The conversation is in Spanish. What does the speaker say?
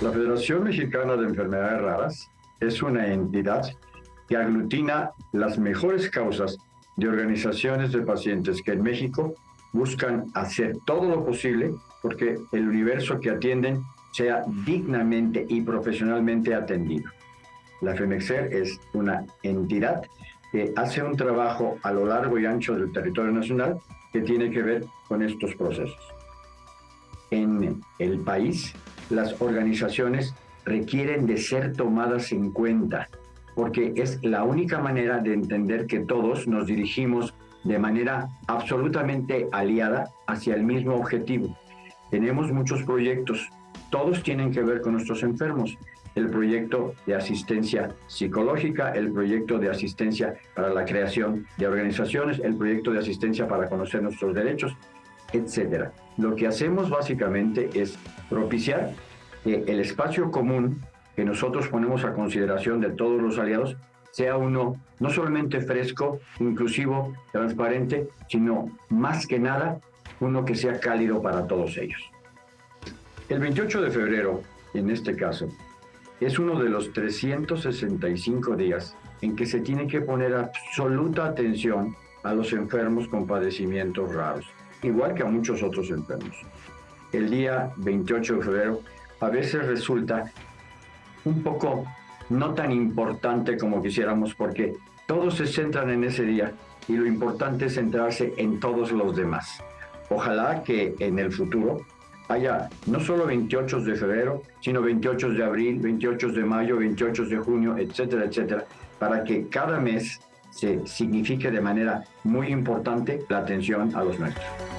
La Federación Mexicana de Enfermedades Raras es una entidad que aglutina las mejores causas de organizaciones de pacientes que en México buscan hacer todo lo posible porque el universo que atienden sea dignamente y profesionalmente atendido. La FEMEXER es una entidad que hace un trabajo a lo largo y ancho del territorio nacional que tiene que ver con estos procesos. En el país, las organizaciones requieren de ser tomadas en cuenta, porque es la única manera de entender que todos nos dirigimos de manera absolutamente aliada hacia el mismo objetivo. Tenemos muchos proyectos, todos tienen que ver con nuestros enfermos. El proyecto de asistencia psicológica, el proyecto de asistencia para la creación de organizaciones, el proyecto de asistencia para conocer nuestros derechos, etcétera. Lo que hacemos básicamente es propiciar que el espacio común que nosotros ponemos a consideración de todos los aliados sea uno no solamente fresco, inclusivo, transparente, sino más que nada uno que sea cálido para todos ellos. El 28 de febrero, en este caso, es uno de los 365 días en que se tiene que poner absoluta atención a los enfermos con padecimientos raros igual que a muchos otros enfermos. El día 28 de febrero a veces resulta un poco no tan importante como quisiéramos porque todos se centran en ese día y lo importante es centrarse en todos los demás. Ojalá que en el futuro haya no solo 28 de febrero, sino 28 de abril, 28 de mayo, 28 de junio, etcétera, etcétera, para que cada mes se signifique de manera muy importante la atención a los nuestros.